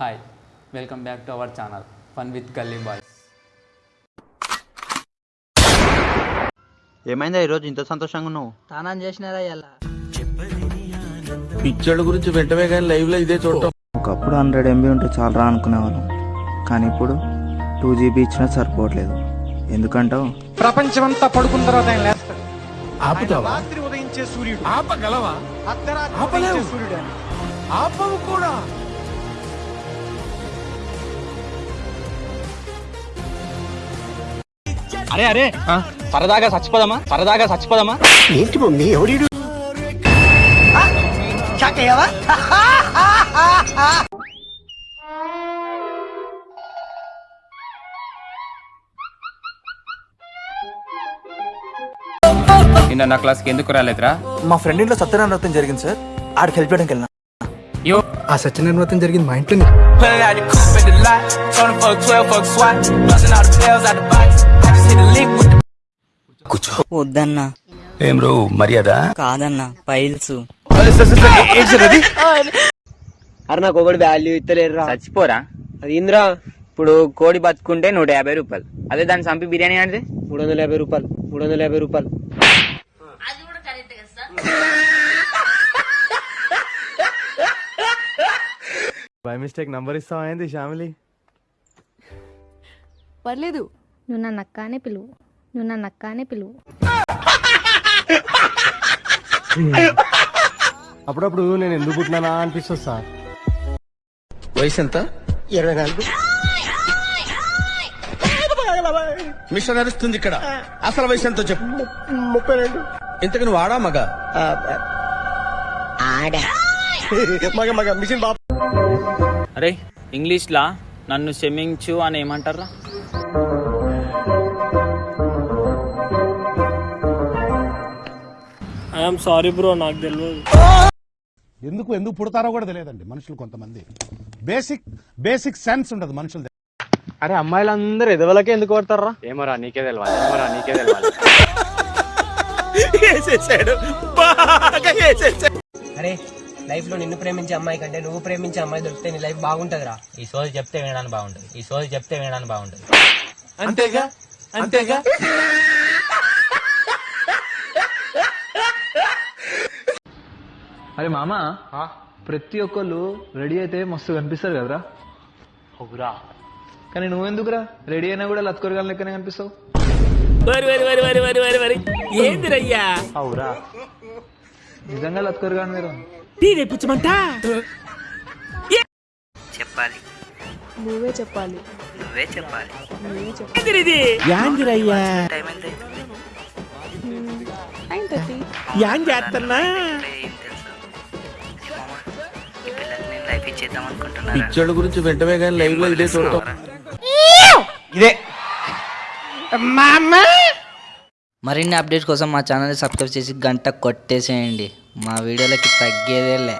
Hi welcome back to our channel fun with Galli boys ఏమైందా ఈరోజు ఇంత సంతోషంగా ఉన్నావు? స్నానం చేసినారా ఇలా పిక్చర్ల గురించి వెంటనే కానీ లైవ్లో ఇదే చూడటం. ఒకప్పుడు హండ్రెడ్ ఎంబీ ఉంటే చాలా అనుకునేవాళ్ళం. కానీ ఇప్పుడు టూ జీబీ ఇచ్చినా సరిపోవట్లేదు. ఎందుకంటావు? ప్రపంచమంతా పడుకున్న తర్వాత ఆయన లేస్తాడు. ఆపుతావా? రాత్రి ఉదయించే సూర్యుడు. ఆపగలవా? అర్ధరాత్రి సూర్యుడు. ఆపవు కూడా. అరే అరే. సరదాగా చచ్చిపోదామా? సరదాగా చచ్చిపోదామా? నిన్న నా క్లాస్కి ఎందుకు రాలేదురా? మా ఫ్రెండ్ ఇంట్లో సత్యనారాయణ వ్రతం జరిగింది సార్. ఆడికి హెల్ప్ చేయడానికి వెళ్ళినా. ఆ సత్యనారాయణ వ్రతం జరిగింది మా ఇంట్లో. వద్దన్నా. ఏం రో మర్యాద? కాదన్నా పైల్స్ అరే నాకు ఒకటి వాల్యూ ఇస్తలేరురా. చచ్చిపోరా? అది ఇంద్రా. ఇప్పుడు కోడి బతుకుంటే నూట యాభై రూపాయలు. అదే దాన్ని చంపి బిర్యానీ అంటే? మూడు వందల యాభై రూపాయలు. మూడు వందల యాభై రూపాయలు. బై మిస్టేక్ నంబర్ ఇస్తావా ఏంది శ్యామిలి? పర్లేదు. నువ్వు నన్ను అక్కానే పిలువు. నువ్వు నన్ను అక్కానే పిలువు. అప్పుడప్పుడు నేను ఎందుకు పుట్టినానా అనిపిస్తుంది సార్. వయసు ఎంత ఇరవై నాలుగు. మిషన్ నడుస్తుంది ఇక్కడ. అసలు వయసు ఎంతో చెప్పు ముప్పై రెండు. ఇంతకు నువ్వు ఆడా మగ? మగ మగ మిషన్ బాబు. అరే ఇంగ్లీష్ లా నన్ను క్షమించు అని ఏమంటారా? ఐఎమ్ సారీ బ్రో నాకు తెలియదు ఎందుకు ఎందుకు పుడతారో కూడా తెలియదండి మనుషులు కొంతమంది. బేసిక్ బేసిక్ సెన్స్ ఉండదు మనుషులు అరే అమ్మాయిలందరూ ఎదవలకే ఎందుకు పడతారా ఏమోరా నీకే తెలియాలి ఏమోరా నీకే తెలియాలి అరే లైఫ్లో నిన్ను ప్రేమించే అమ్మాయి కంటే నువ్వు ప్రేమించే అమ్మాయి దొరికితే నీ లైఫ్ బాగుంటదిరా. ఈ సోది చెప్తే వినడానికి బాగుంటుంది. ఈ సోది చెప్తే వినడానికి బాగుంటుంది. అంతేగా? అంతేగా? అరే మామ ప్రతి ఒక్కళ్ళు రెడీ అయితే మస్తు కనిపిస్తారు కదరా? అవురా. కానీ నువ్వెందుకురా? రెడీ అయినా కూడా లత్కొరగాల లెక్కనే కనిపిస్తావు. వరి వరి వరి వరి వరి వరి వరి. ఏందిరయ్యా? అవురా. నిజంగా లత్కొరగాను మీరు? టీ తెప్పించమంటా? చెప్పాలి. నువ్వే చెప్పాలి. నువ్వే చెప్పాలి. నువ్వే చెప్పాలి. ఏందిరిది? యాందిరయ్యా టైం ఎంత నైన్ థర్టీ. యాన్ చేస్తున్నా అనుకుంటున్నారా? గురించి వెంటనే కానీ లైవ్లో ఇదే చూడటం. మరిన్ని అప్డేట్స్ కోసం మా ఛానల్ సబ్స్క్రైబ్ చేసి గంట కొట్టేసేయండి. మా వీడియోలకి తగ్గేదేలే.